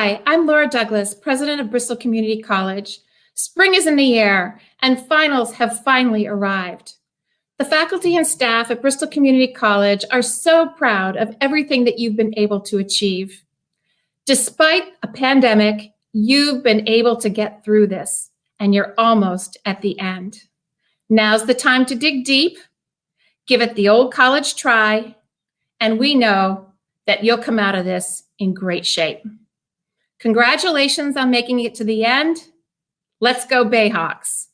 Hi, I'm Laura Douglas, president of Bristol Community College. Spring is in the air and finals have finally arrived. The faculty and staff at Bristol Community College are so proud of everything that you've been able to achieve. Despite a pandemic, you've been able to get through this and you're almost at the end. Now's the time to dig deep, give it the old college try, and we know that you'll come out of this in great shape. Congratulations on making it to the end. Let's go Bayhawks.